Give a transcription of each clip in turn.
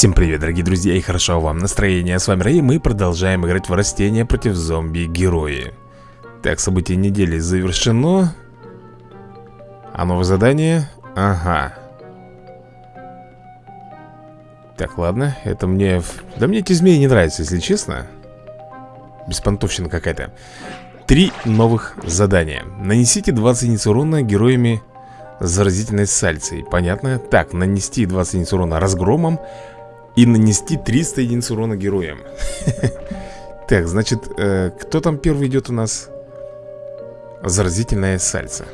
Всем привет, дорогие друзья, и хорошо вам настроение. С вами Рэй, мы продолжаем играть в растения против зомби-герои. Так, событие недели завершено. А новое задание? Ага. Так, ладно, это мне... Да мне эти змеи не нравятся, если честно. Беспонтовщина какая-то. Три новых задания. Нанесите 20 единиц урона героями заразительной сальцей. Понятно? Так, нанести 20 единиц урона разгромом и нанести 300 единиц урона героям. Так, значит, э, кто там первый идет у нас? Заразительная сальца.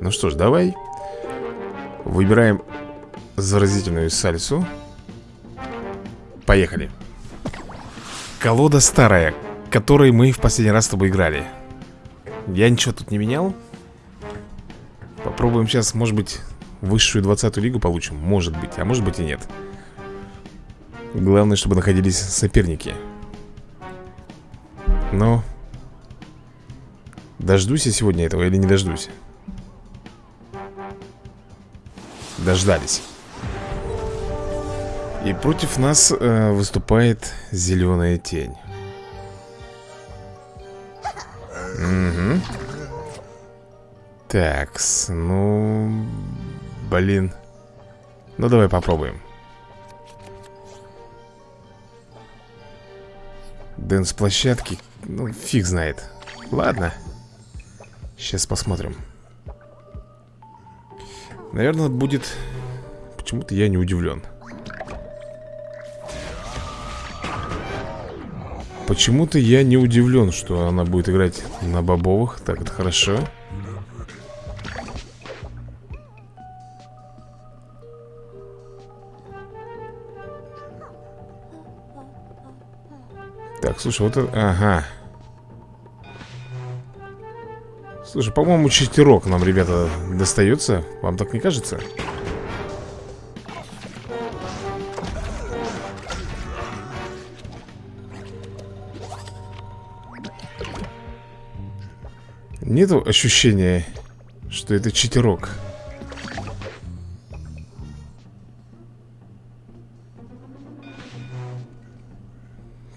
Ну что ж, давай. Выбираем заразительную сальсу. Поехали. Колода старая, которой мы в последний раз с тобой играли. Я ничего тут не менял. Попробуем сейчас, может быть, высшую 20 лигу получим Может быть, а может быть и нет Главное, чтобы находились соперники Но Дождусь я сегодня этого или не дождусь? Дождались И против нас э, выступает зеленая тень Угу так, ну... Блин. Ну, давай попробуем. Дэнс площадки, ну, фиг знает. Ладно. Сейчас посмотрим. Наверное, будет... Почему-то я не удивлен. Почему-то я не удивлен, что она будет играть на бобовых. Так, это хорошо. Так, слушай, вот это... Ага. Слушай, по-моему, читерок нам, ребята, достается. Вам так не кажется? Нету ощущения, что это читерок.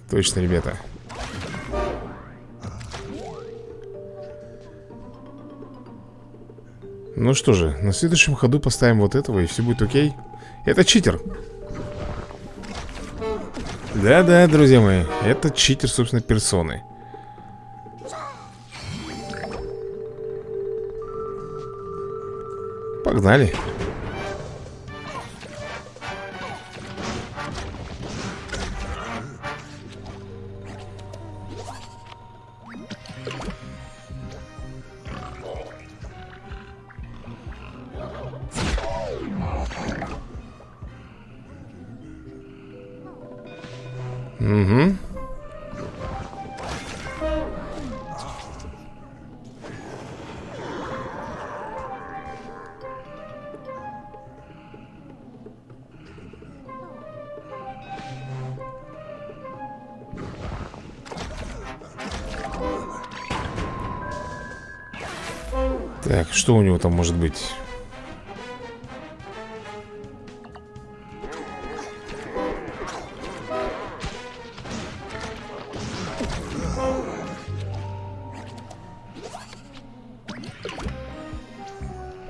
Точно, ребята. Ну что же, на следующем ходу поставим вот этого И все будет окей. Это читер. Да-да, друзья мои Это читер, собственно, персоны. Погнали что у него там может быть?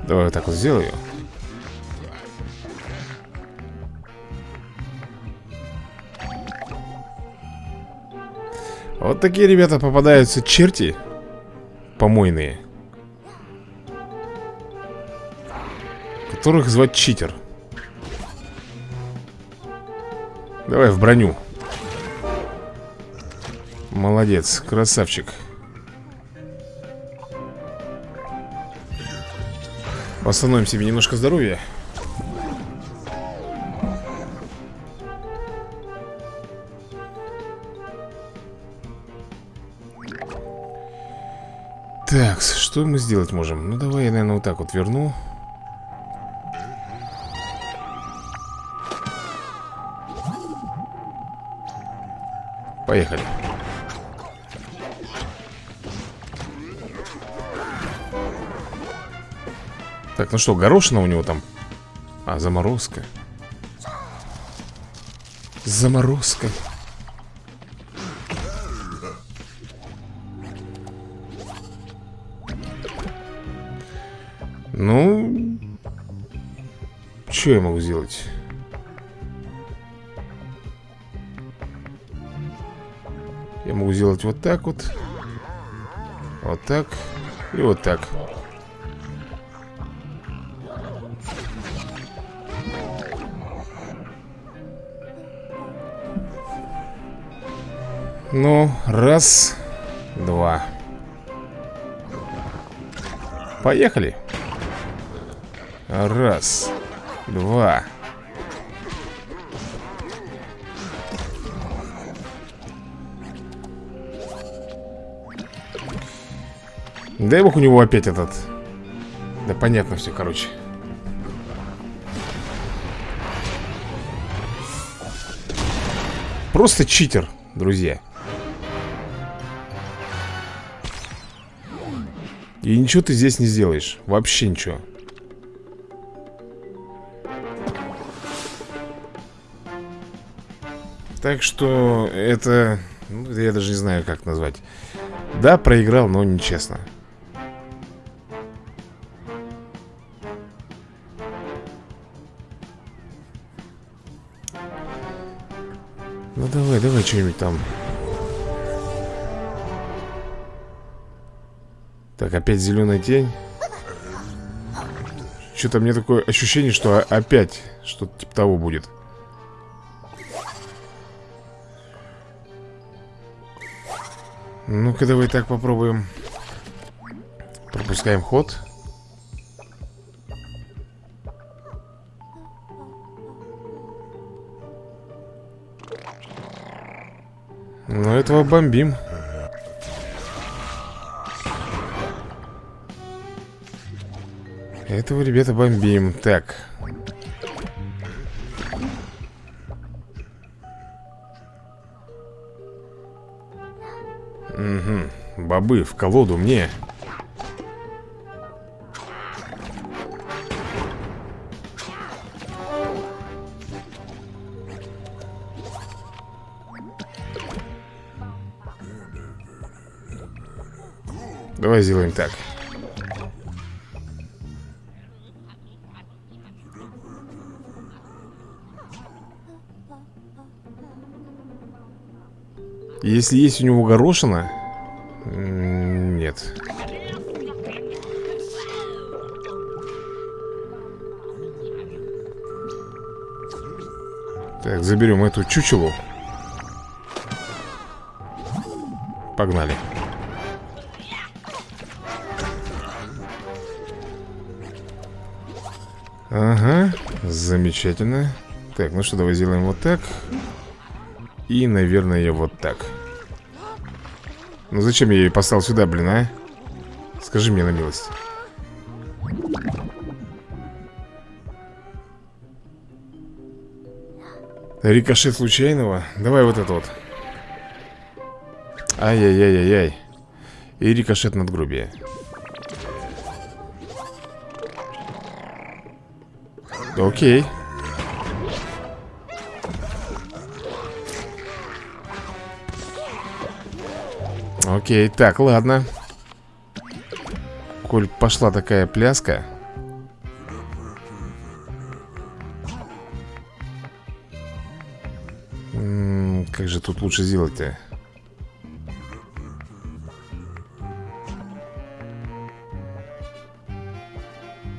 Давай вот так вот сделаю Вот такие, ребята, попадаются черти Помойные Которых звать читер. Давай в броню. Молодец, красавчик. Восстановим себе немножко здоровья. Так, что мы сделать можем? Ну, давай я, наверное, вот так вот верну Поехали Так, ну что, горошина у него там? А, заморозка Заморозка. Ну... Что я могу сделать? Я могу сделать вот так вот. Вот так И вот так. Ну, раз Два. Поехали. Раз Два Дай бог у него опять этот. Да понятно все, короче. Просто читер, друзья. И ничего ты здесь не сделаешь. Вообще ничего. Так что это... Ну, я даже не знаю, как назвать. Да, проиграл, но нечестно Ну давай, давай что-нибудь там. Так, опять зеленая тень Что-то мне такое ощущение, что опять Что-то типа того будет. Ну-ка, давай так попробуем. Пропускаем ход Ну, этого бомбим. Этого, ребята, бомбим. Так. Угу, бобы в колоду мне Давай сделаем так. Если есть у него горошина Нет. Так, заберем эту чучелу. Погнали Ага, замечательно. Так, ну что, давай сделаем вот так. И, наверное, вот так. Ну зачем я ее поставил сюда, блин, а? Скажи мне на милость. Рикошет случайного? Давай вот это вот. Ай-яй-яй-яй-яй. И рикошет надгробия Окей. Окей, так, ладно. Коль пошла такая пляска. Как же тут лучше сделать-то?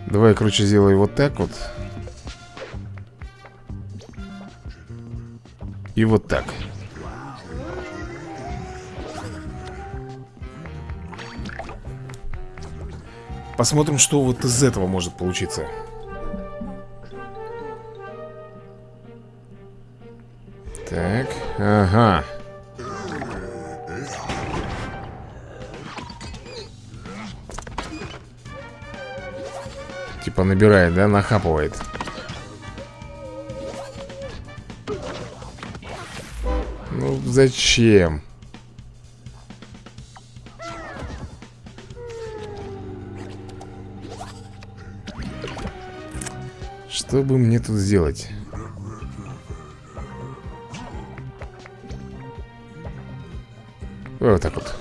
Давай, короче, сделаю вот так вот И вот так. Посмотрим, что вот из этого может получиться. Так, ага. Типа набирает, да, нахапывает Зачем? Что бы мне тут сделать? Вот так вот.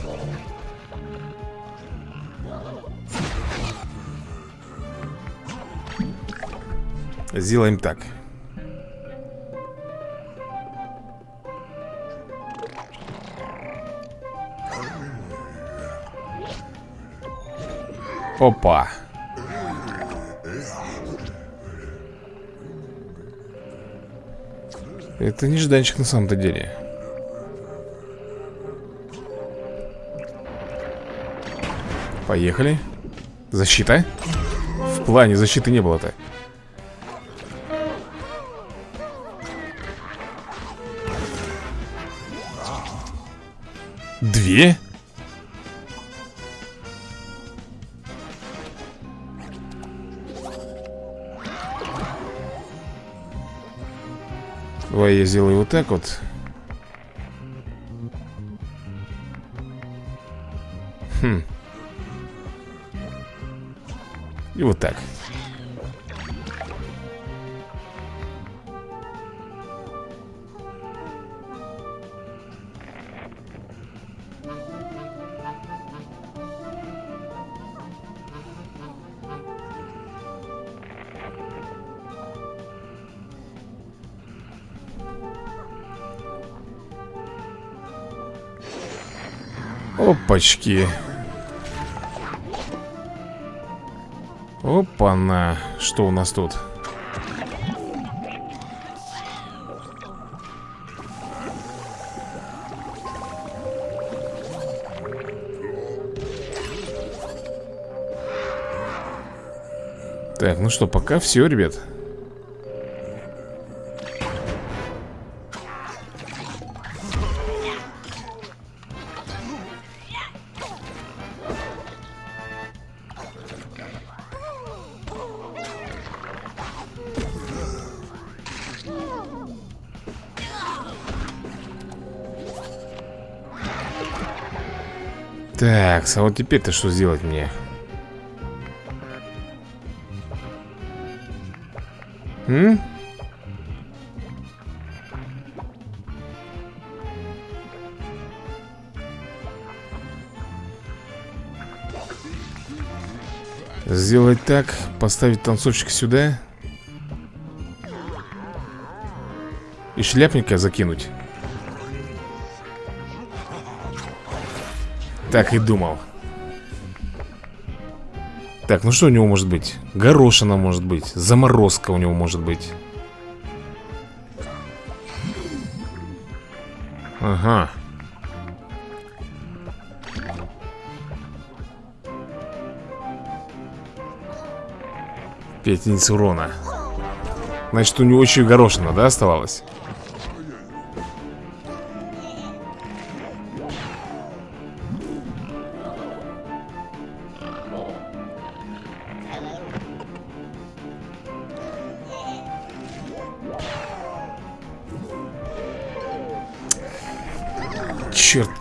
Сделаем так. Опа. Это нежданчик на самом-то деле. Поехали. Защита. В плане защиты не было-то Давай я сделаю вот так вот. Хм. И вот так Опачки Опа-на Что у нас тут? Так, ну что, пока все, ребят Так, а вот теперь-то что сделать мне? М? Сделать так, поставить танцовщика сюда И шляпника закинуть Так и думал Так, ну что у него может быть? Горошина может быть Заморозка у него может быть Ага Пять единиц урона Значит, у него еще и горошина, да, оставалось?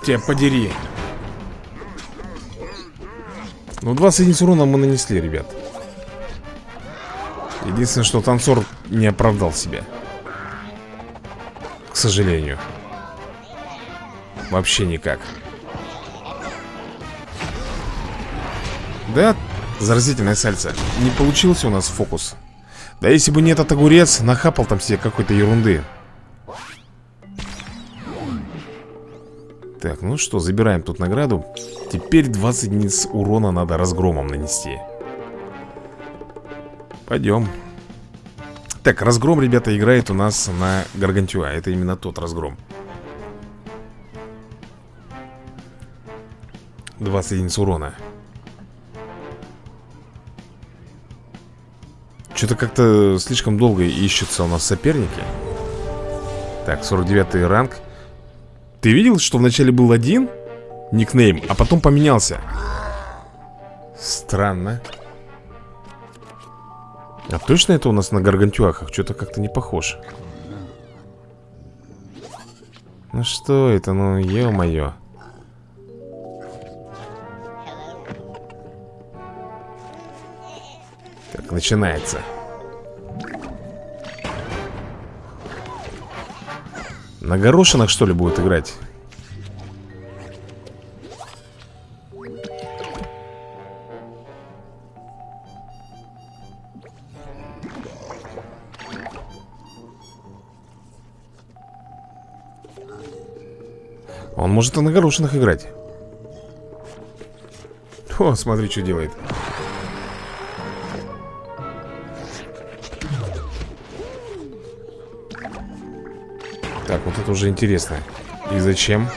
Тебя подери. Ну 20 единиц урона мы нанесли, ребят. Единственное, что танцор не оправдал себя. К сожалению. Вообще никак. Да, заразительное сальце Не получился у нас фокус. Да если бы не этот огурец Нахапал там себе какой-то ерунды Так, ну что, забираем тут награду. Теперь 20 единиц урона надо разгромом нанести. Пойдем. Так, разгром, ребята, играет у нас на Гаргантюа. Это именно тот разгром. 20 единиц урона. Что-то как-то слишком долго ищутся у нас соперники. Так, 49 ранг ты видел, что вначале был один никнейм, а потом поменялся? Странно. А точно это у нас на гаргантюахах? Что-то как-то не похож. Ну что это, ну ё-моё. Так, начинается. На горошинах, что ли, будет играть? Он может и на горошинах играть. О, смотри, что делает. Так, вот это уже интересно И зачем?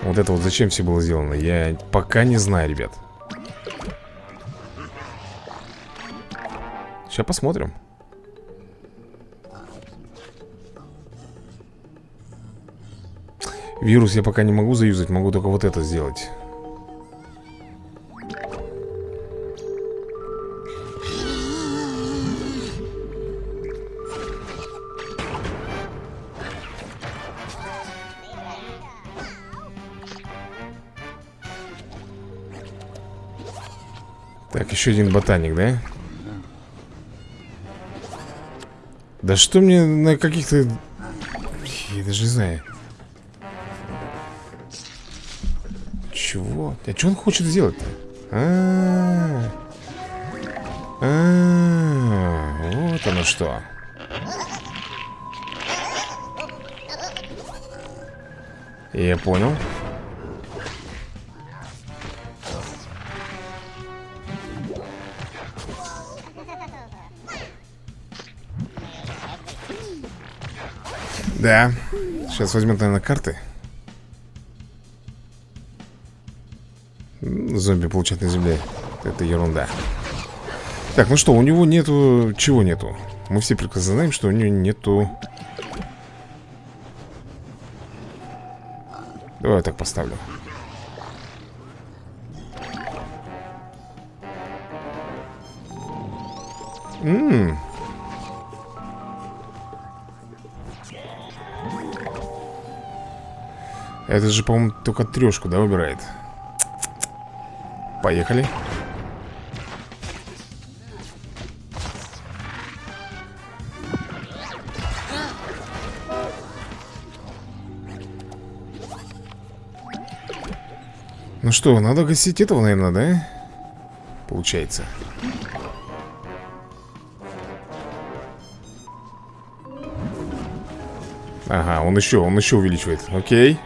Вот это вот зачем все было сделано? Я пока не знаю, ребят Сейчас посмотрим Вирус я пока не могу заюзать Могу только вот это сделать еще один ботаник, да? Да что мне на каких-то... Я даже не знаю Чего? А что он хочет сделать-то? А, -а, а, вот оно что. Я понял. Да. Сейчас возьмем, наверное, карты. Зомби получать на земле. Это ерунда. Так, ну что, у него нету... Чего нету? Мы все прекрасно знаем, что у него нету... Давай я так поставлю. Ммм, Это же, по-моему, только трешку, да, выбирает? Поехали. Ну что, надо гасить этого, наверное, да? Получается. Ага, он еще, он еще увеличивает. Окей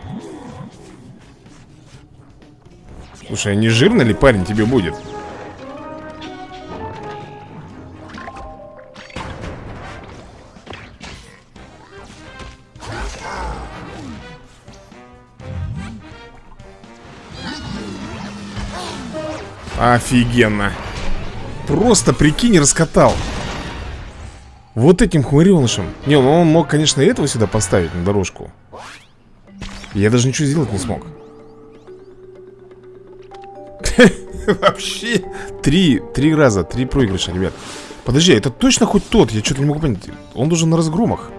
Слушай, а не жирно ли парень тебе будет? Офигенно. Просто, прикинь, раскатал. Вот этим хмыренышем Не, ну он мог, конечно, этого сюда поставить на дорожку. Я даже ничего сделать не смог Вообще Три, три раза, три проигрыша, ребят Подожди, а это точно хоть тот? Я что-то не могу понять Он должен на разгромах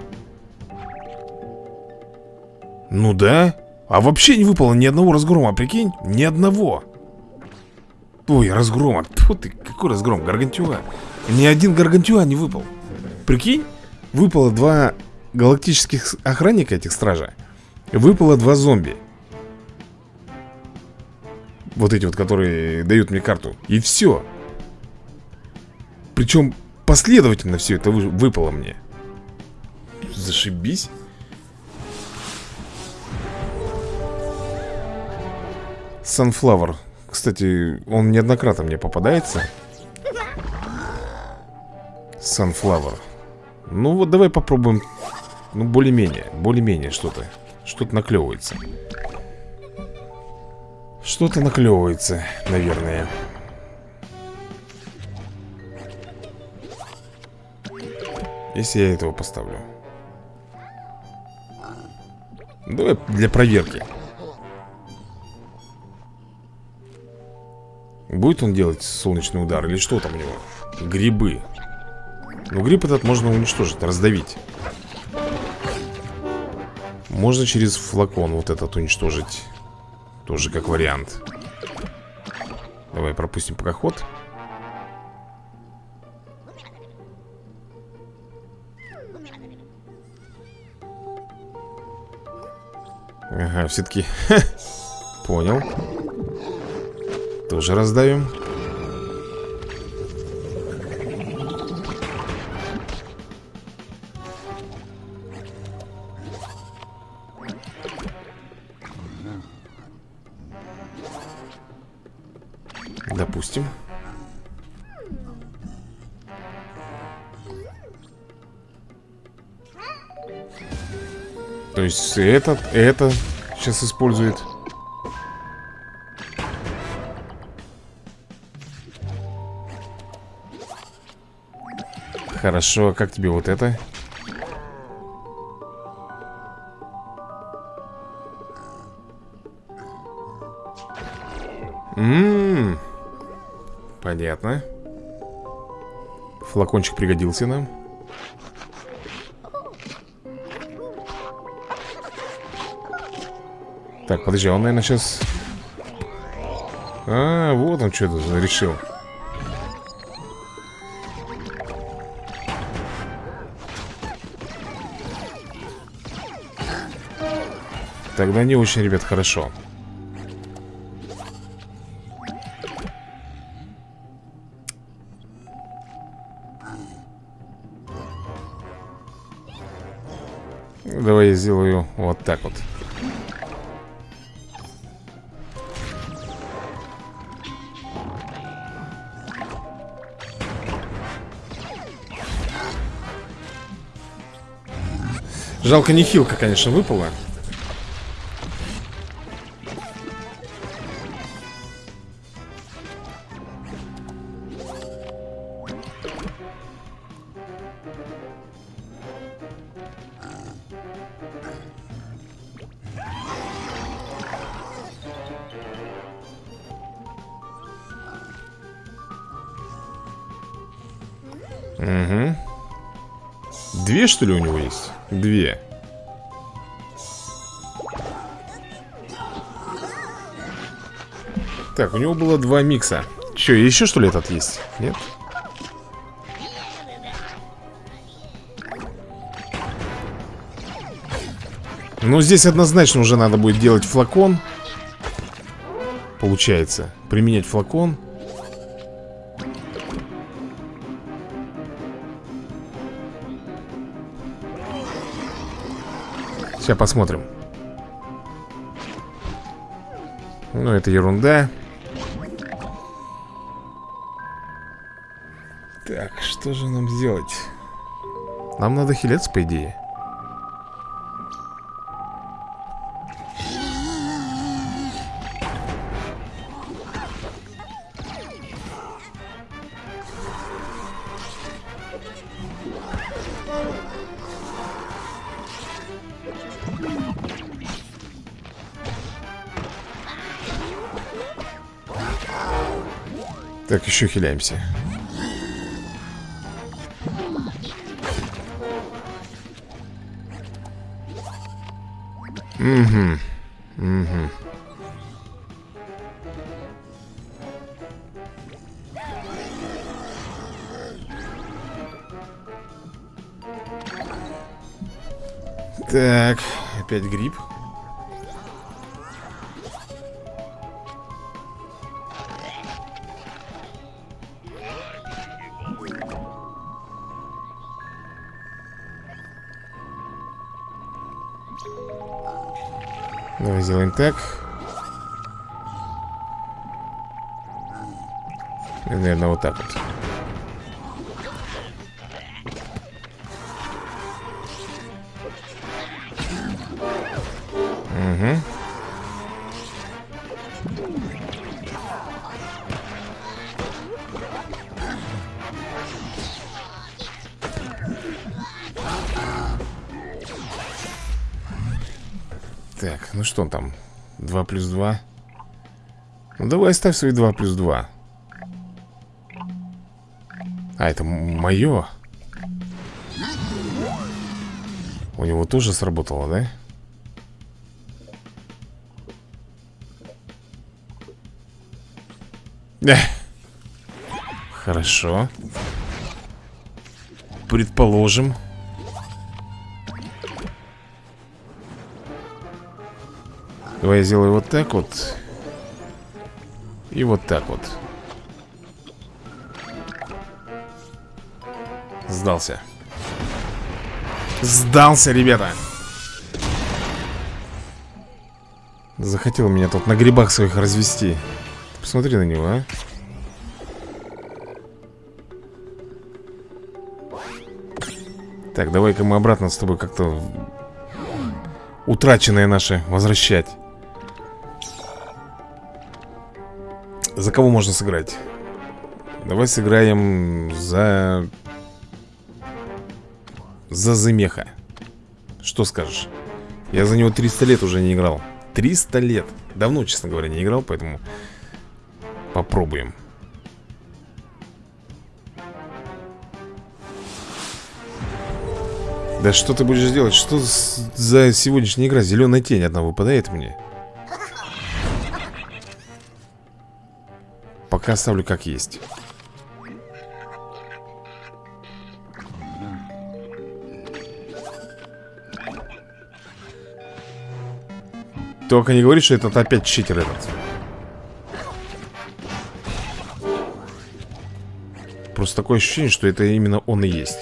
Ну да А вообще не выпало ни одного разгрома, прикинь? Ни одного Ой, разгрома Тьфу ты, какой разгром? Гаргантюа Ни один Гаргантюа не выпал Прикинь? Выпало два галактических охранника этих стража Выпало два зомби вот эти вот, которые дают мне карту. И все Причем последовательно все это выпало мне. Зашибись. Sunflower. Кстати, он неоднократно мне попадается. Sunflower. Ну вот давай попробуем Ну более-менее, более-менее что-то Что-то наклевывается что-то наклевывается, наверное. Если я этого поставлю. Давай для проверки. Будет он делать солнечный удар или что там у него? Грибы. Ну гриб этот можно уничтожить, раздавить. Можно через флакон вот этот уничтожить тоже как вариант. Давай пропустим пока ход Ага, все-таки Понял. Тоже раздавим есть этот, это сейчас использует. Хорошо, а как тебе вот это? Ммм Понятно. Флакончик пригодился нам Так, подожди, он, наверное, сейчас... А, вот он что-то решил. Тогда не очень, ребят, хорошо. Давай я сделаю вот так вот Жалко не хилка, конечно, выпала Угу. Две, что ли, у него есть? Две. Так, у него было два микса. Че, еще что ли этот есть? Нет? Ну, здесь однозначно уже надо будет делать флакон. Получается. Применять флакон. Сейчас посмотрим. Ну, это ерунда. Так, что же нам сделать? Нам надо хилец, по идее Так, еще хиляемся. Угу Угу Так, опять гриб Давай сделаем так. Наверное, вот так вот плюс 2 Ну давай оставь свои 2 плюс 2 А, это мое У него тоже сработало, да? Да. Хорошо. Предположим Давай я сделаю вот так вот. И вот так вот. Сдался. Сдался, ребята. Захотел меня тут на грибах своих развести. Посмотри на него, а. Так, давай-ка мы обратно с тобой как-то утраченное наше возвращать. За кого можно сыграть? Давай сыграем за... За Замеха. Что скажешь? Я за него 300 лет уже не играл. 300 лет. Давно, честно говоря, не играл, поэтому попробуем. Да что ты будешь делать? Что за сегодняшняя игра? Зеленая тень одна выпадает мне. Пока оставлю как есть. Только не говори, что это опять читер этот. Просто такое ощущение, что это именно он и есть.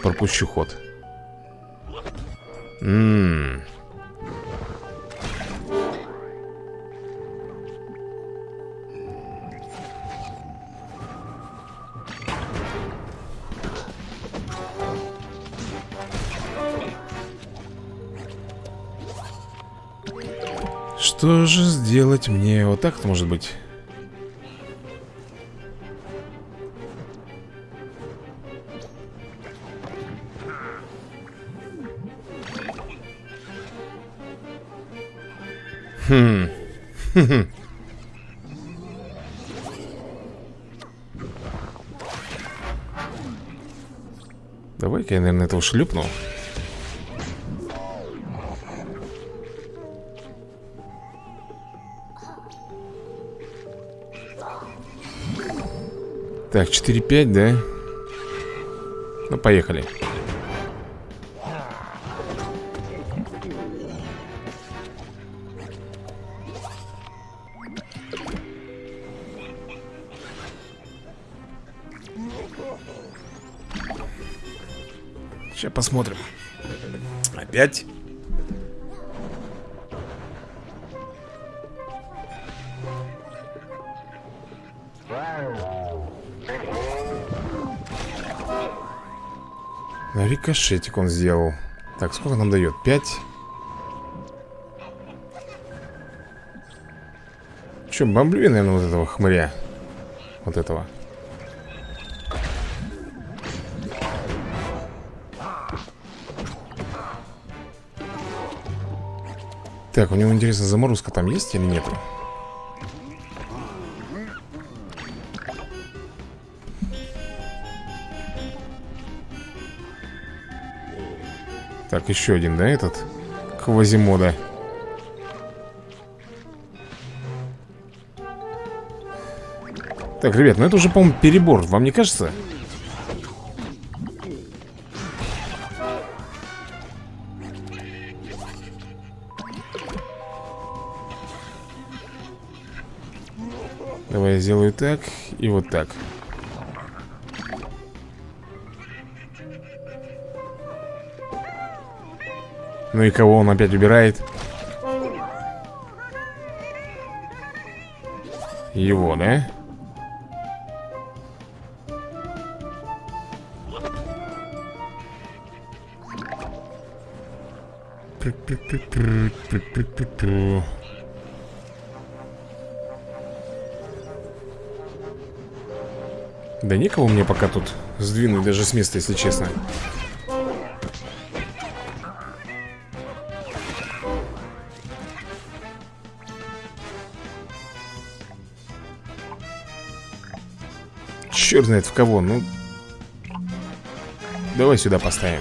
Пропущу ход. Ммм. Что же сделать мне? Вот так-то может быть Хм. Давай-ка я, наверное, этого шлюпну. Так, 4-5, да? Ну, поехали. Сейчас посмотрим. Опять? Рикошетик он сделал. Так, сколько нам дает? Пять? Че, бомблю я, наверное, вот этого хмыря. Вот этого. Так, у него, интересно, заморозка там есть или нету? Так, еще один, да, этот? Квазимода. Так, ребят, ну это уже, по-моему, перебор, вам не кажется? Давай я сделаю так и вот так. Ну и кого он опять убирает? Его, да? Да никого мне пока тут сдвинуть даже с места, если честно. Черт знает в кого, ну. Давай сюда поставим.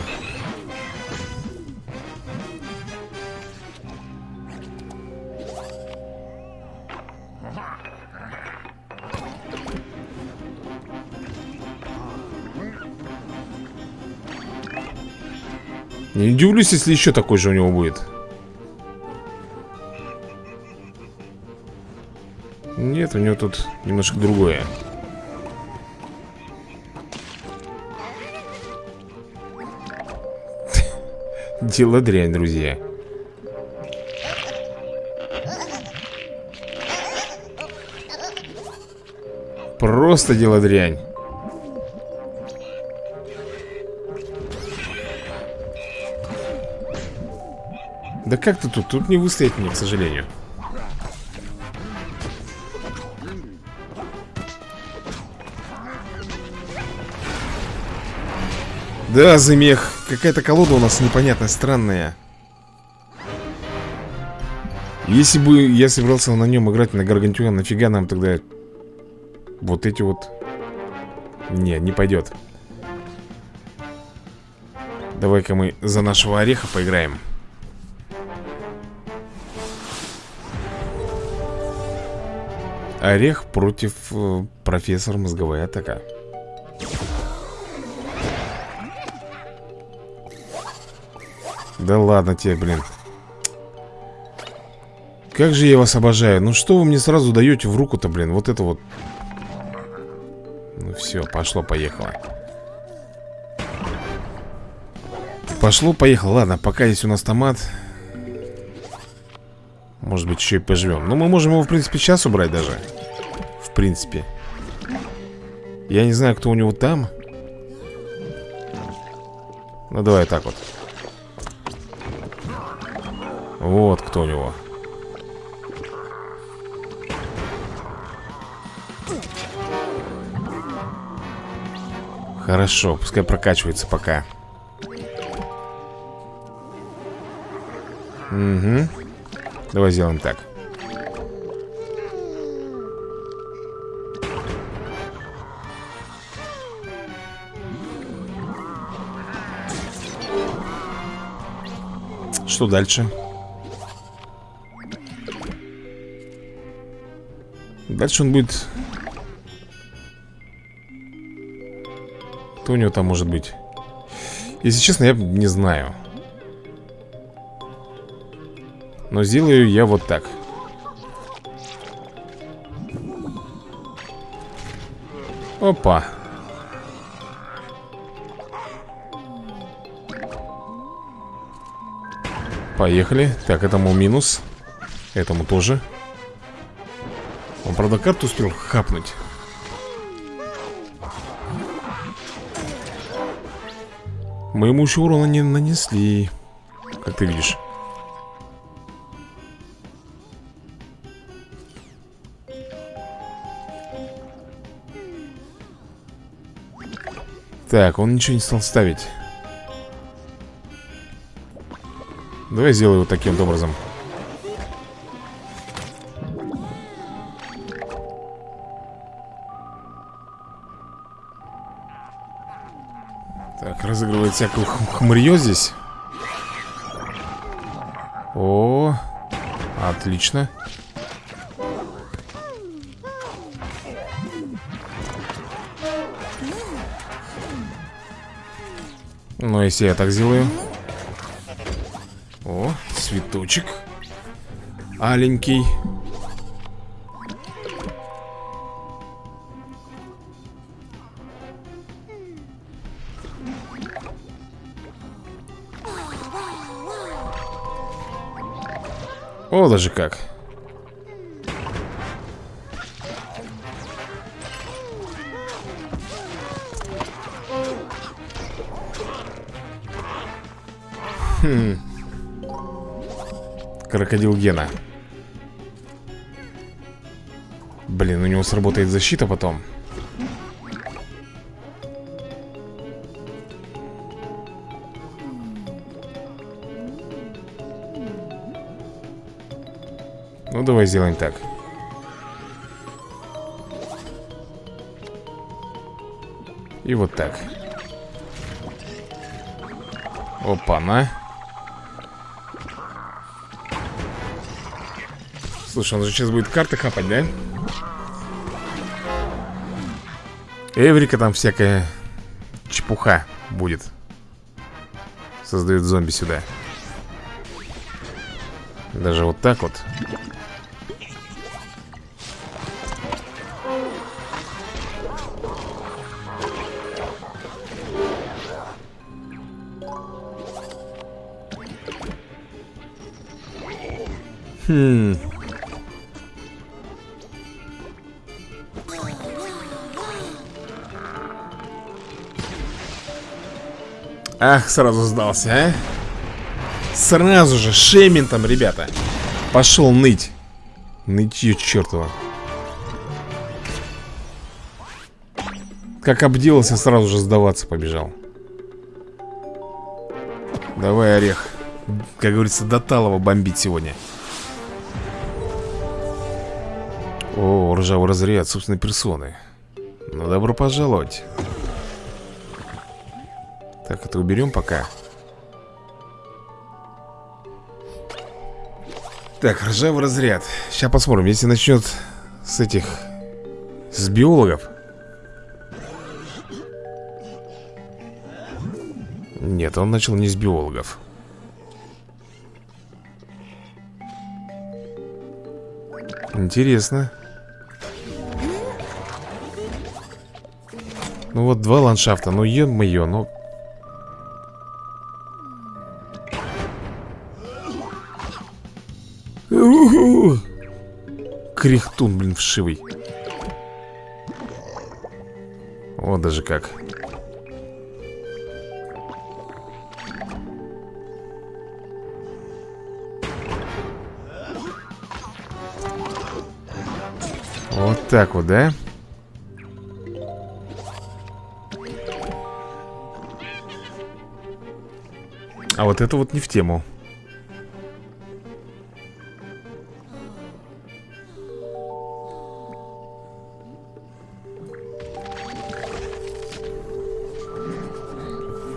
Не удивлюсь, если еще такой же у него будет. Нет, у него тут немножко другое дело дрянь, друзья Просто дело дрянь Да как ты тут? Тут не выстоять мне, к сожалению Да, замех Какая-то колода у нас непонятная, странная. Если бы я собирался на нем играть на Гаргантюа Нафига нам тогда Вот эти вот? Не, не пойдет Давай-ка мы за нашего ореха поиграем. Орех против э, профессора мозговая атака Да ладно тебе, блин. Как же я вас обожаю. Ну что вы мне сразу даете в руку-то, блин? Вот это вот. Ну все, пошло-поехало Пошло-поехало Ладно, пока есть у нас томат. Может быть, еще и поживем Но мы можем его, в принципе, сейчас убрать даже. В принципе. Я не знаю, кто у него там. Ну, давай так вот вот кто у него. Хорошо, пускай прокачивается пока. Угу. Давай сделаем так. Что дальше? Дальше он будет... Кто у него там может быть? Если честно, я не знаю. Но сделаю я вот так. Опа. Поехали. Так, этому минус. Этому тоже. Правда, карту успел хапнуть. Мы ему еще урона не нанесли Как ты видишь. Так, он ничего не стал ставить. Давай сделаю вот таким вот образом разыгрывает всякую хмырье здесь. О, отлично. Ну, если я так сделаю. О, цветочек Аленький Даже как. Хм. Крокодил Гена. Блин, у него сработает защита потом. Давай сделаем так. И вот так. Опа-на. Слушай, он же сейчас будет карты хапать, да? Эврика там всякая чепуха будет. Создает зомби сюда. Даже вот так вот. Хм. Ах, сразу сдался, а? Сразу же шементом, ребята. Пошел ныть. Нытье чертова Как обделался, сразу же сдаваться побежал. Давай, орех. Как говорится, до талого бомбить сегодня О, ржавый разряд собственной персоны Ну, добро пожаловать. Так, это уберем пока. Так, ржавый разряд. Сейчас посмотрим, если начнет с этих С биологов. Нет, он начал не с биологов. Интересно Ну вот два ландшафта, ну е-мое, ну. Кряхтун, блин, вшивый. Вот даже как. Вот так вот, да? А вот это вот не в тему.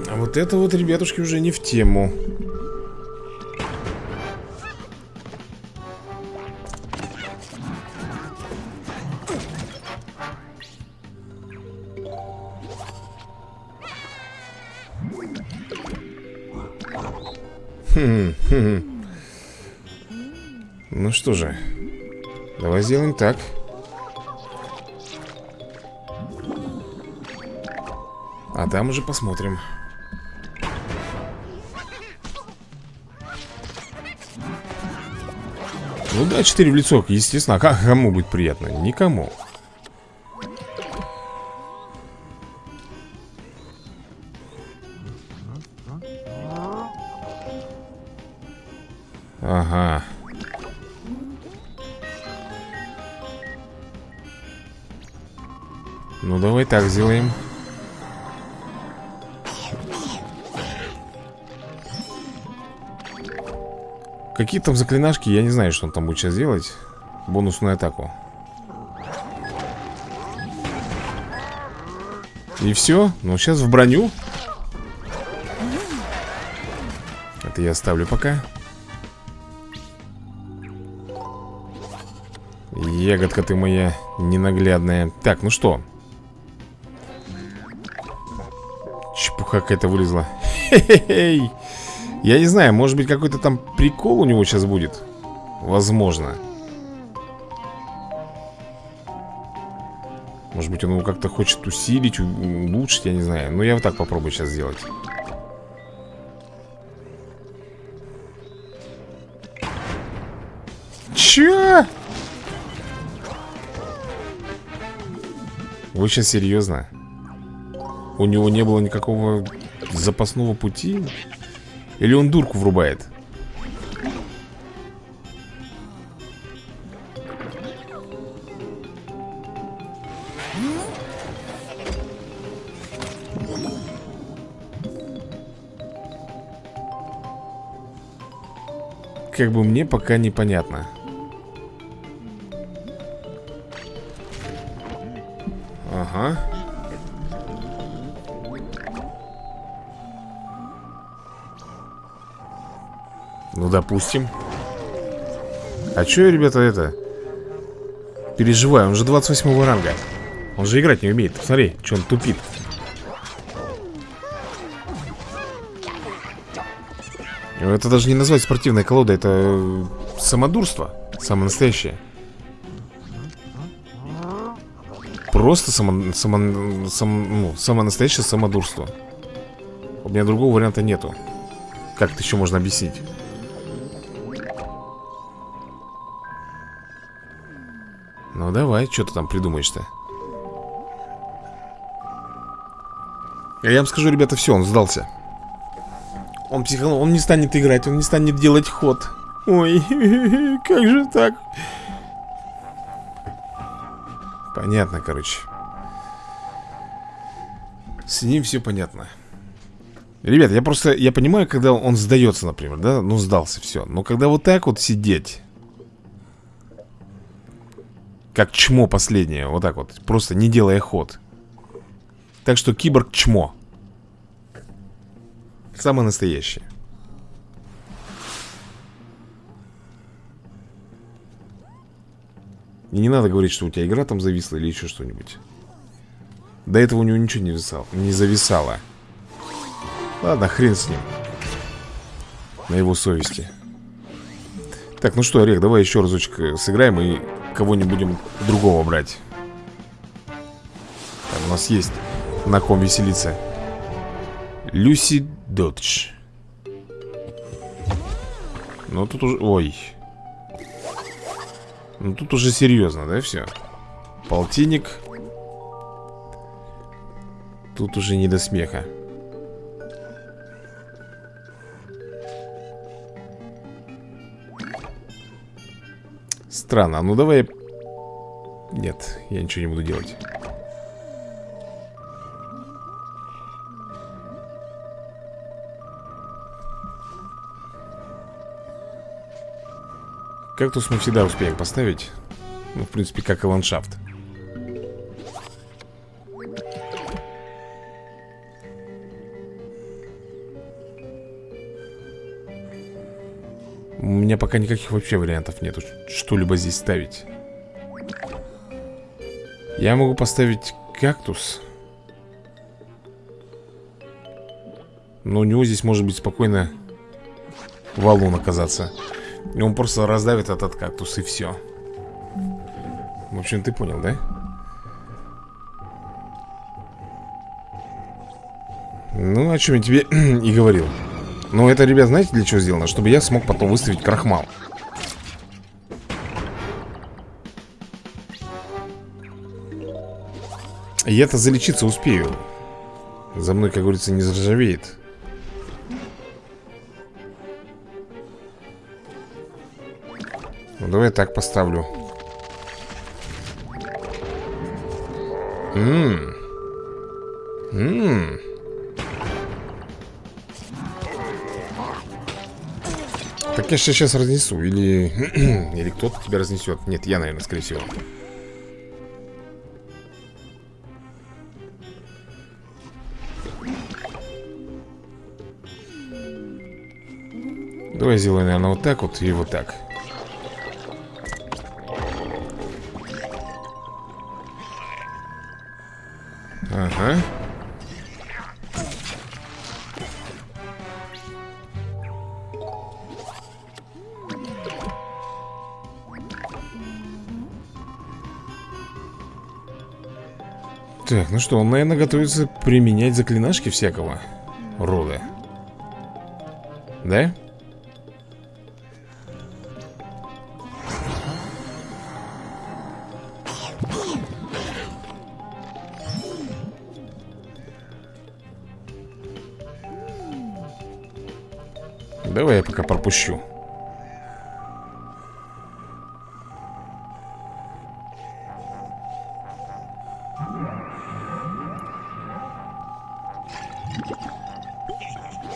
А вот это вот, ребятушки, уже не в тему что же Давай сделаем так. А там уже посмотрим. Ну да, 4 в лицо, естественно. А кому будет приятно? Никому так сделаем Какие там заклинашки, я не знаю, что он там будет сейчас делать. Бонусную атаку. И все, ну сейчас в броню. Это я оставлю пока. Ягодка ты моя ненаглядная. Так, ну что Чепуха какая-то вылезла Хе-хе-хей Я не знаю, может быть какой-то там прикол у него сейчас будет? Возможно. Может быть он его как-то хочет усилить, улучшить, я не знаю. Но я вот так попробую сейчас сделать. Чё? Вы сейчас серьезно? У него не было никакого запасного пути? Или он дурку врубает? Как бы мне пока непонятно допустим. А чё я, ребята, это Переживаю, он же 28 ранга. Он же играть не умеет. Смотри, что он тупит. Это даже не назвать спортивной колодой Это самодурство. Самое настоящее. Просто само, само, сам, ну, самое настоящее самодурство. У меня другого варианта нету. Как это еще можно объяснить? Давай, что ты там придумаешь-то? Я вам скажу, ребята, все, он сдался. Он психанул, он не станет играть, он не станет делать ход. Ой, как же так? Понятно, короче. С ним все понятно. Ребят, я просто, я понимаю, когда он сдается, например, да, ну сдался, все Но когда вот так вот сидеть Как чмо последнее, вот так вот, просто не делая ход. Так что киборг чмо. Самое настоящее. И не надо говорить, что у тебя игра там зависла или еще что-нибудь. До этого у него ничего не, висало, не зависало. Ладно, хрен с ним. На его совести. Так, ну что, Орех, давай еще разочек э, сыграем И кого не будем другого брать Там у нас есть на ком веселиться. Люси Додж. Ну тут уже... Ой. Ну тут уже серьезно, да, все? Полтинник. Тут уже не до смеха Странно, ну давай Нет, я ничего не буду делать. Кактус мы всегда успеем поставить? Ну, в принципе, как и ландшафт пока никаких вообще вариантов нету Что-либо здесь ставить. Я могу поставить кактус. Но у него здесь может быть спокойно Валун оказаться. И он просто раздавит этот кактус и все В общем, ты понял, да? Ну, о чем я тебе и говорил Ну, это, ребят, знаете, для чего сделано? Чтобы я смог потом выставить крахмал. Я-то залечиться успею. За мной, как говорится, не заржавеет. Давай так поставлю. Ммм Ммм Же сейчас разнесу Или... Или кто-то тебя разнесет Нет, я, наверное, скорее всего. Давай сделаем, наверное, вот так вот и вот так Так, ну что, он, наверное, готовится применять заклинашки всякого рода. Да? Давай я пока пропущу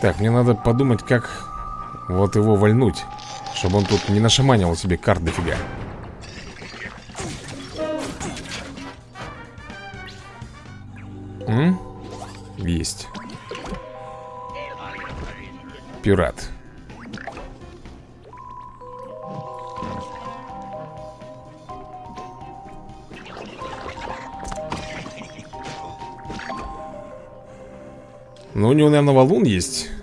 Так, мне надо подумать, как вот его вольнуть Чтобы он тут не нашаманил себе карт дофига. М? Есть. Пират. Ну, у него, наверное, валун есть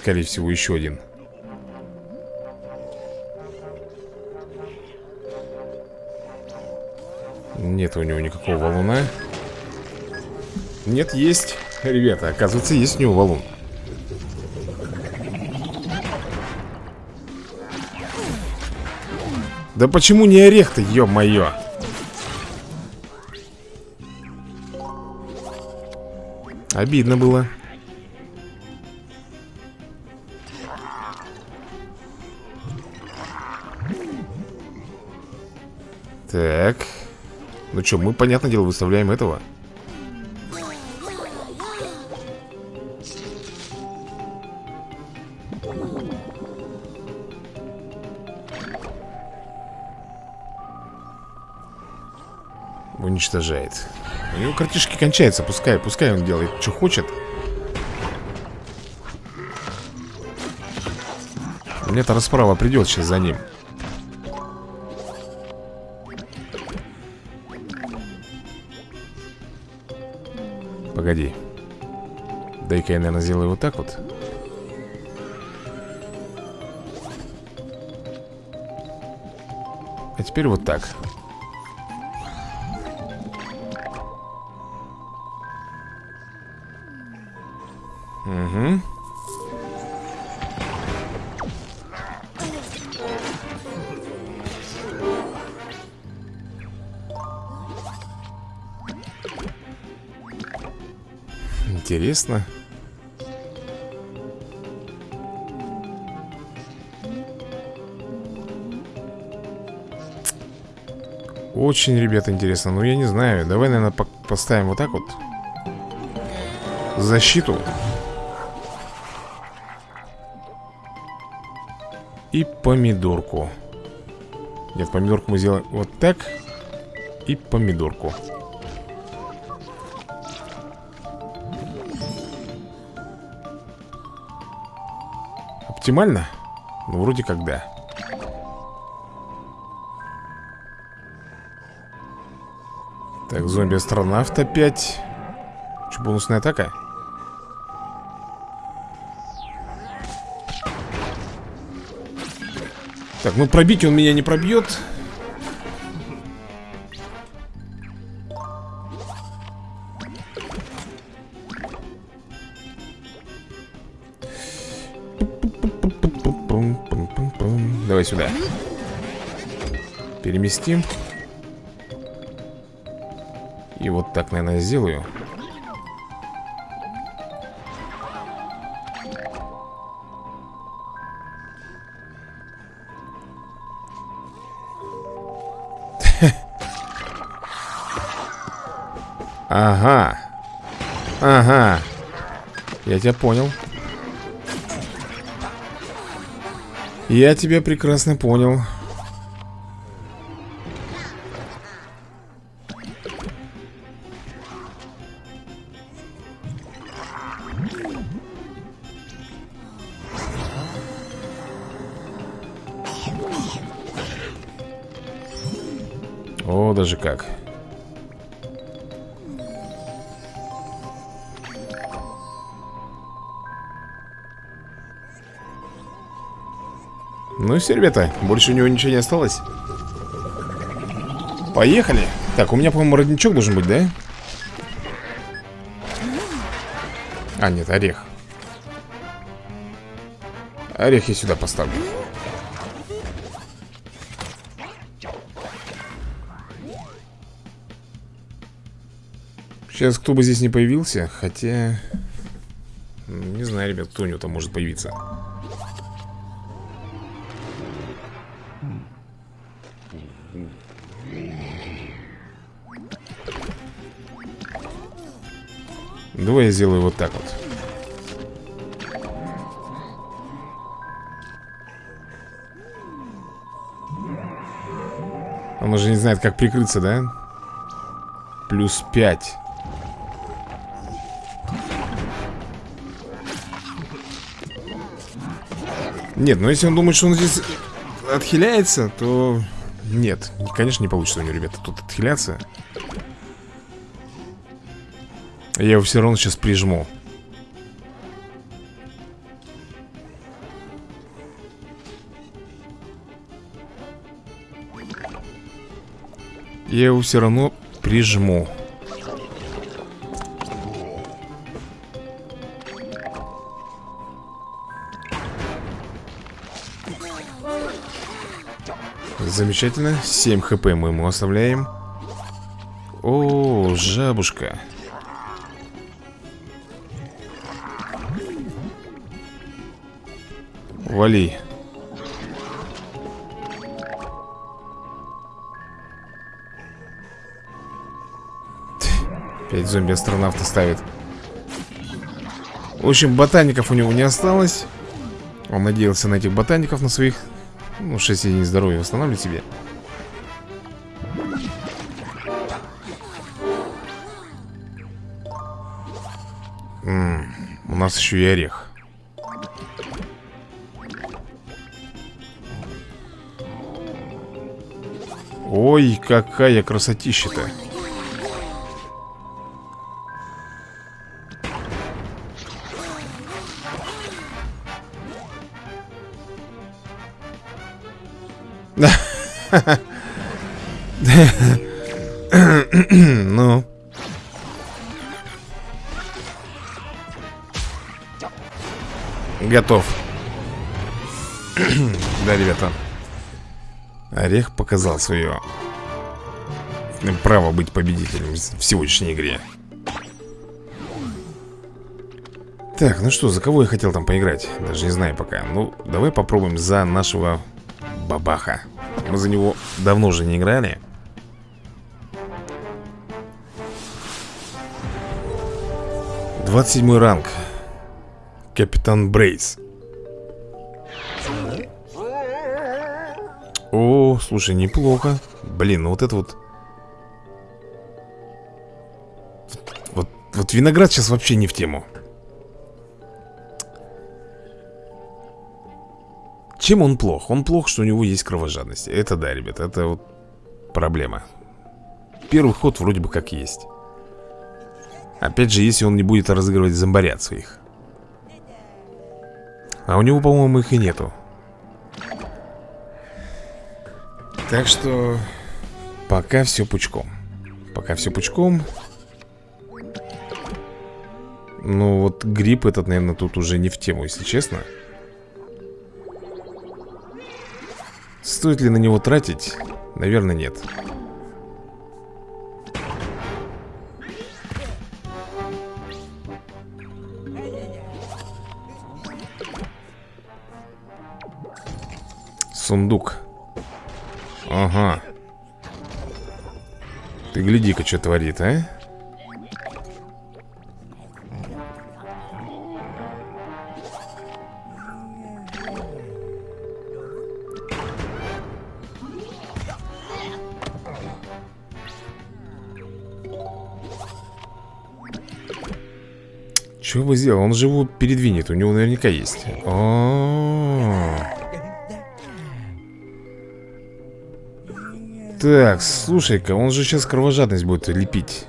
Скорее всего, еще один. Нет у него никакого валуна. Нет, есть. Ребята, оказывается, есть у него валун. Да почему не орех-то, ё-моё? Обидно было Ну что, мы, понятное дело, выставляем этого. Уничтожает. У него картишки кончаются, пускай, пускай он делает, что хочет. Мне-то расправа придет сейчас за ним Погоди. Дай-ка я, наверное, сделаю вот так вот. А теперь вот так Очень, ребята, интересно. Ну, я не знаю. Давай, наверное, по поставим вот так вот. Защиту. И помидорку. Нет, помидорку мы сделаем вот так. И помидорку. Оптимально? Ну, вроде как да зомби-астронавт опять Что, бонусная атака? Так, ну пробить он меня не пробьет Давай сюда Переместим так, наверное, сделаю. Ага. Ага. Я тебя понял. Я тебя прекрасно понял все, ребята, больше у него ничего не осталось. Поехали. Так, у меня, по-моему, родничок должен быть, да? А, нет, орех. Орех я сюда поставлю. Сейчас кто бы здесь не появился Хотя... Не знаю, ребят, кто у него там может появиться Давай я сделаю вот так вот. Он уже не знает, как прикрыться, да? Плюс 5 Нет, ну если он думает, что он здесь отхиляется, то... Нет, конечно, не получится у него, ребята, тут отхиляться Я его все равно сейчас прижму. Я его все равно прижму. Замечательно. 7 хп мы ему оставляем. О, жабушка Вали. Пять зомби-астронавта ставит. В общем, ботаников у него не осталось. Он надеялся на этих ботаников, на своих... Ну, 6 единиц здоровья восстанавливать себе. М -м, у нас еще и орех. Ой, какая красотища-то. Ну. Готов. Да, ребята Орех показал свое Право быть победителем в сегодняшней игре. Так, ну что, за кого я хотел там поиграть? Даже не знаю пока. Ну, давай попробуем за нашего бабаха. Мы за него давно уже не играли. 27 ранг. Капитан Брейс О, слушай, неплохо. Блин, ну вот это вот. Вот, вот виноград сейчас вообще не в тему. Чем он плох? Он плох, что у него есть кровожадность. Это да, ребят, это вот проблема. Первый ход вроде бы как есть. Опять же, если он не будет разыгрывать зомбарят своих. А у него, по-моему, их и нету Так что Пока все пучком. Пока все пучком. Ну вот грипп этот, наверное, тут уже не в тему, если честно. Стоит ли на него тратить? Наверное, нет. Сундук Ага Ты гляди-ка, что творит, а Что бы сделал? Он же его передвинет, у него наверняка есть. О Так, слушай-ка, он же сейчас кровожадность будет лепить.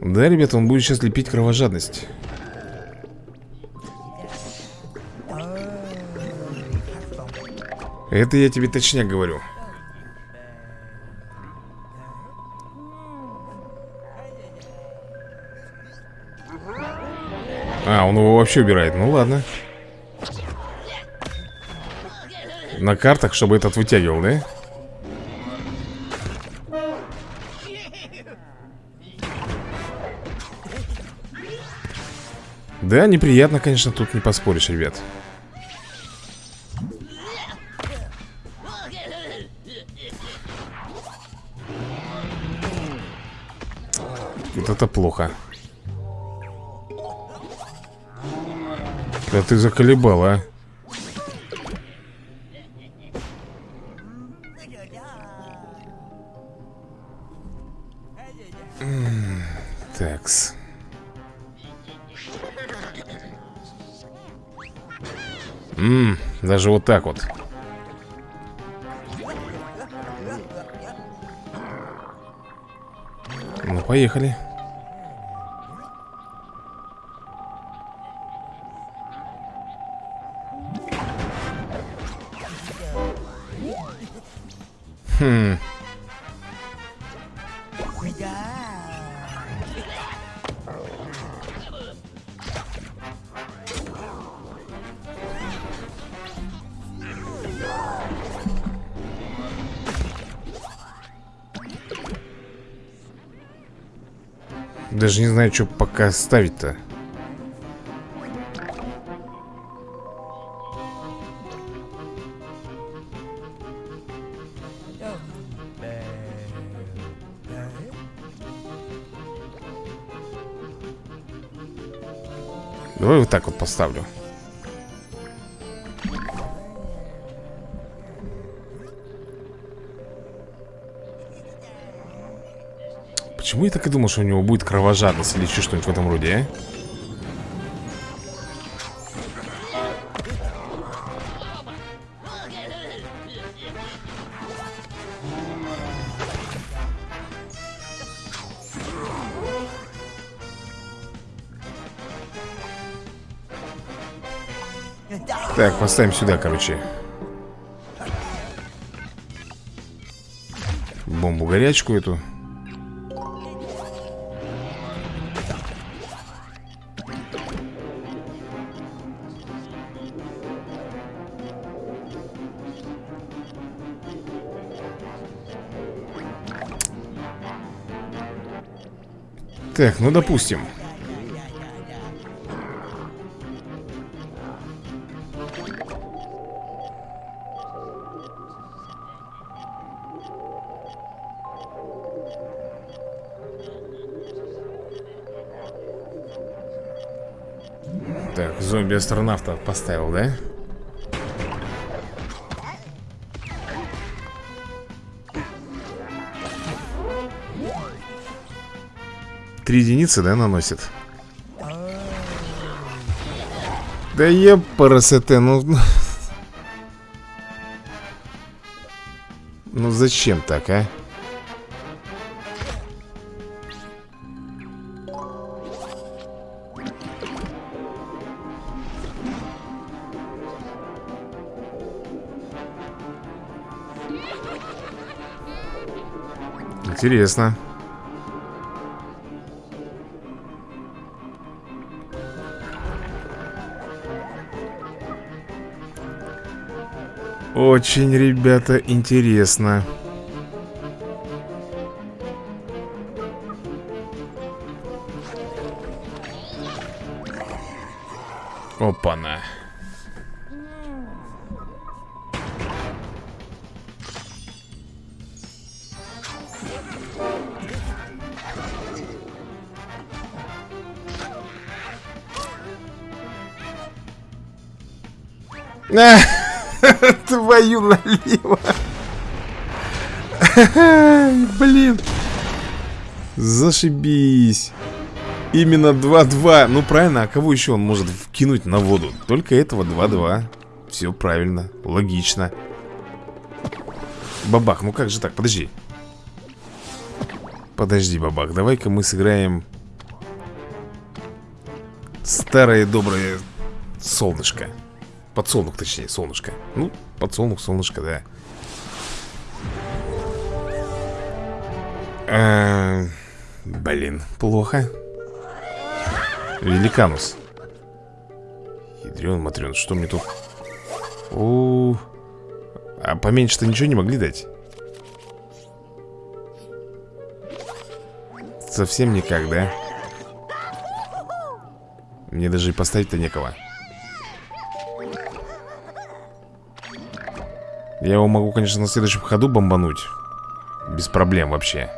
Да, ребята, он будет сейчас лепить кровожадность. Это я тебе точнее говорю. А, он его вообще убирает, ну ладно На картах, чтобы этот вытягивал, да? Да, неприятно, конечно, тут не поспоришь, ребят. Вот это плохо. Да ты заколебал, а Такс. Ммм, даже вот так вот. Ну, поехали. Хм. даже не знаю, что пока ставить-то. Давай вот так вот поставлю. Почему я так и думал, что у него будет кровожадность или еще что-нибудь в этом роде, а? Так, поставим сюда, короче Бомбу горячку эту Так, ну допустим Так, зомби-астронавта поставил, да? Три единицы, да, наносит? Да епарасете, ну... Ну зачем так, а? Интересно. Очень, ребята, интересно. Опа-на. Твою налево. Блин. Зашибись. Именно 2-2. Ну правильно, а кого еще он может вкинуть на воду? Только этого 2-2. Все правильно, логично. Бабах, ну как же так? Подожди. Подожди, бабах, давай-ка мы сыграем Старое доброе солнышко Подсолнух, точнее, солнышко Ну, подсолнух, солнышко, да. А, Блин, плохо. Великанус. Ядрен, матрен, что мне тут? -у, -у. А поменьше-то ничего не могли дать? Совсем никак, да? Мне даже и поставить-то некого Я его могу, конечно, на следующем ходу бомбануть Без проблем вообще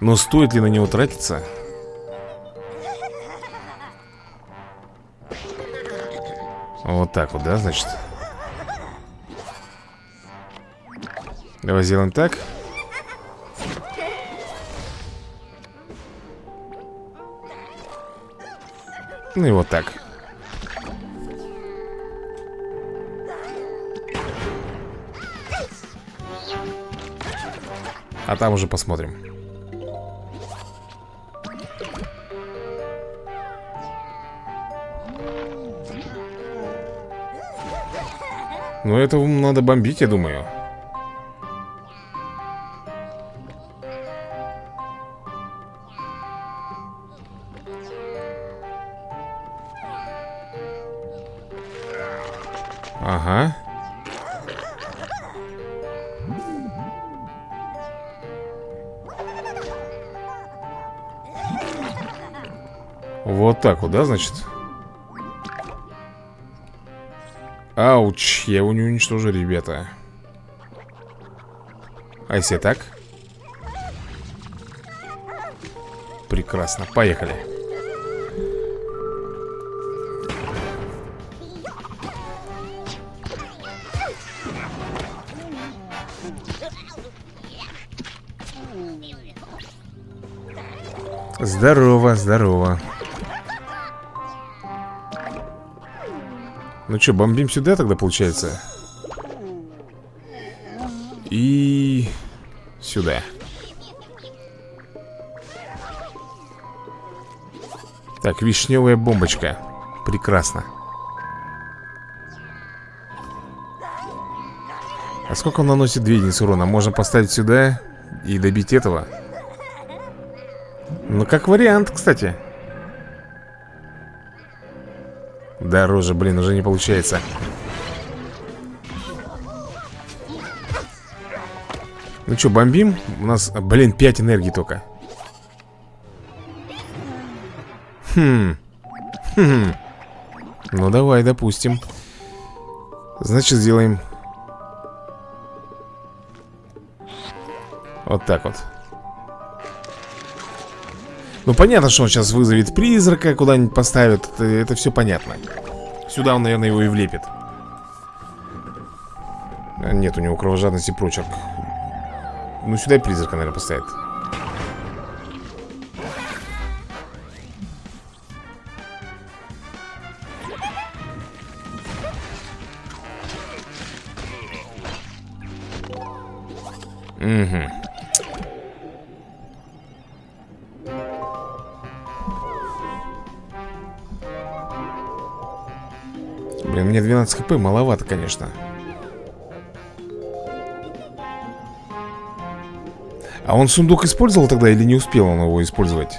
Но стоит ли на него тратиться? Вот так вот, да, значит? Давай сделаем так И вот так. А там уже посмотрим. Ну это надо бомбить, я думаю так вот, да, значит? Ауч, я его не уничтожу, ребята А если так? Прекрасно, поехали Здорово, здорово Ну что, бомбим сюда тогда получается? И... Сюда. Так, вишневая бомбочка. Прекрасно. А сколько он наносит 2 единицы урона? Можно поставить сюда и добить этого? Ну, как вариант, кстати Дороже, блин, уже не получается. Ну что, бомбим? У нас, блин, 5 энергии только. Хм. Хм. Ну давай, допустим. Значит, сделаем. Вот так вот Ну понятно, что он сейчас вызовет призрака Куда-нибудь поставит это, это все понятно. Сюда он, наверное, его и влепит. Нет у него кровожадности прочерк Ну сюда и призрака, наверное, поставит 12 хп маловато, конечно. А он сундук использовал тогда или не успел он его использовать?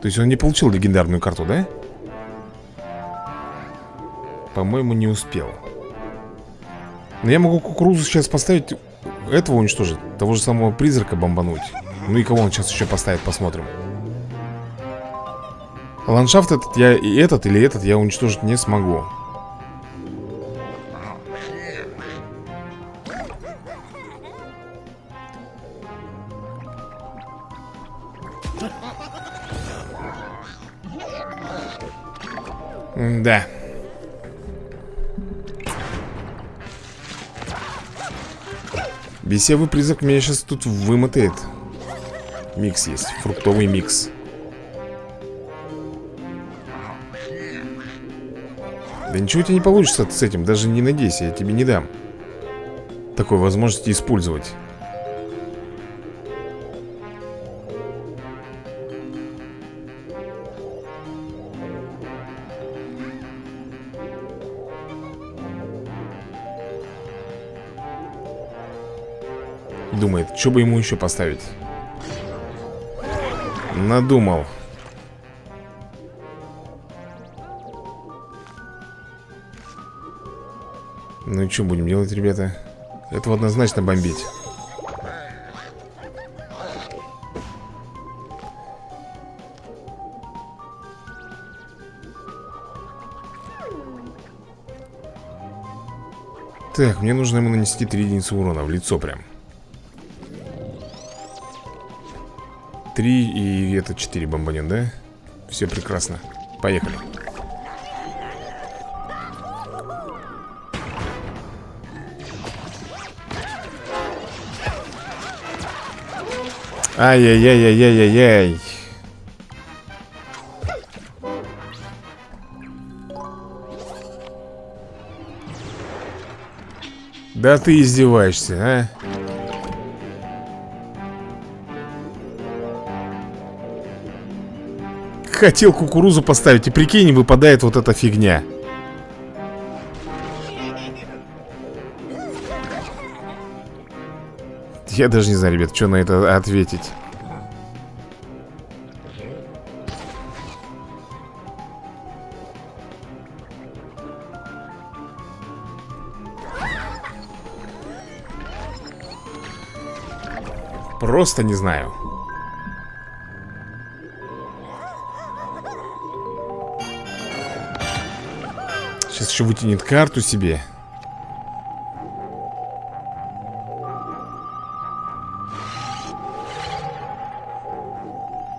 То есть он не получил легендарную карту, да? По-моему, не успел. Но я могу кукурузу сейчас поставить Этого уничтожить Того же самого призрака бомбануть. Ну и кого он сейчас еще поставит, посмотрим. Ландшафт этот я и этот или этот я уничтожить не смогу Да. Бесевый призрак меня сейчас тут вымотает. Микс есть, фруктовый микс. Да ничего у тебя не получится с этим, даже не надейся, я тебе не дам Такой возможности использовать что бы ему еще поставить? Надумал. Ну и что будем делать, ребята? Это однозначно бомбить. Так, мне нужно ему нанести 3 единицы урона в лицо прям Три и это четыре бомбанет, да? Все прекрасно. Поехали. Ай-яй-яй-яй-яй-яй. Да ты издеваешься, а? Хотел кукурузу поставить И прикинь, выпадает вот эта фигня. Я даже не знаю, ребят, что на это ответить. Просто не знаю Сейчас еще вытянет карту себе.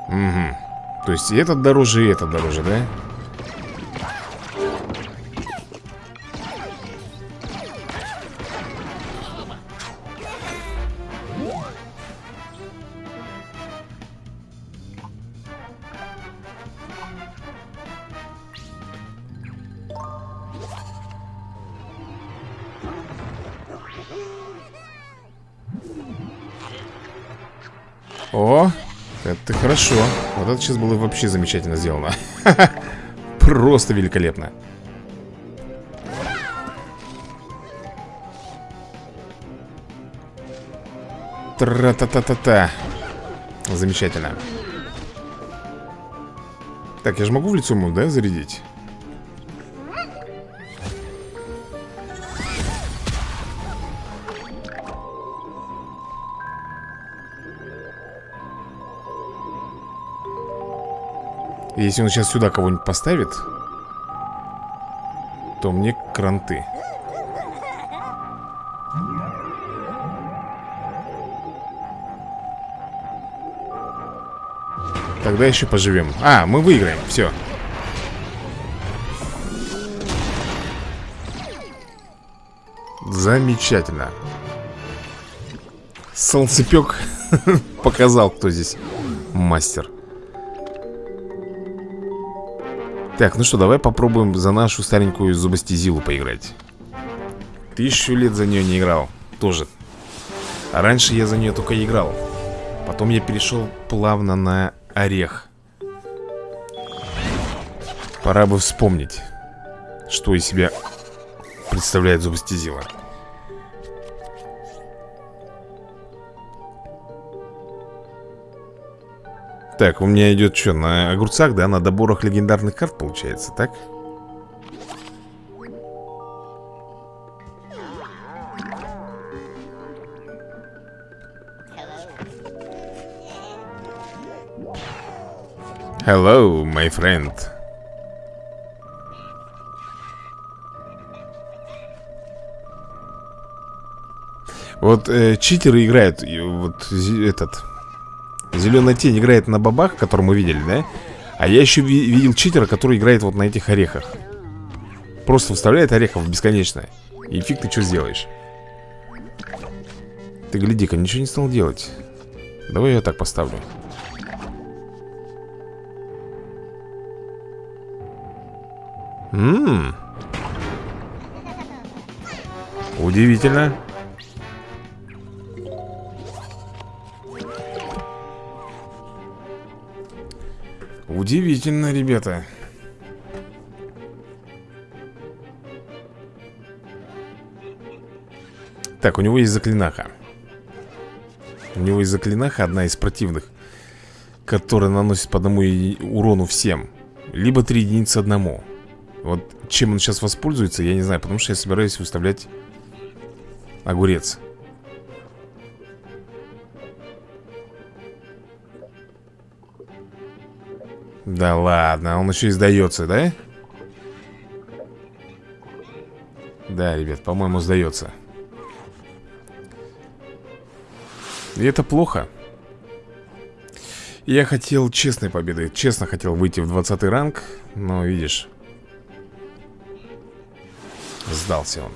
Угу. То есть и этот дороже, и этот дороже, да? Это сейчас было вообще замечательно сделано. Просто великолепно. Тра-та-та-та-та. Замечательно. Так, я же могу в лицо ему, да, зарядить? Если он сейчас сюда кого-нибудь поставит То мне кранты. Тогда еще поживем. А, мы выиграем, все Замечательно. Солнцепек показал, кто здесь мастер Так, ну что, давай попробуем за нашу старенькую зубостезилу поиграть. Тысячу лет за нее не играл. Тоже. А Раньше я за нее только играл. Потом я перешел плавно на орех. Пора бы вспомнить Что из себя представляет зубостезила Так, у меня идет что, на огурцах, да? На доборах легендарных карт получается, так? Hello, my friend. Вот э, читеры играют, вот этот Зеленая тень играет на бабах, который мы видели, да? А я еще ви видел читера, который играет вот на этих орехах. Просто вставляет орехов бесконечно И фиг ты что сделаешь. Ты гляди-ка, ничего не стал делать. Давай я так поставлю. Ммм Удивительно Удивительно, ребята. Так, у него есть заклинаха. У него есть заклинаха, одна из противных Которая наносит по одному урону всем. Либо три единицы одному. Вот чем он сейчас воспользуется, я не знаю Потому что я собираюсь выставлять Огурец Да ладно, он еще и сдается, да? Да, ребят, по-моему, сдается. И это плохо. Я хотел честной победы Честно хотел выйти в 20 ранг Но, видишь Сдался он.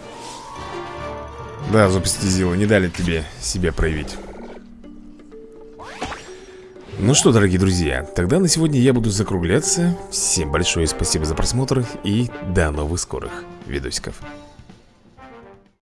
Да, Зубстезила, не дали тебе себя проявить ну что, дорогие друзья, тогда на сегодня я буду закругляться. Всем большое спасибо за просмотр и до новых скорых видосиков.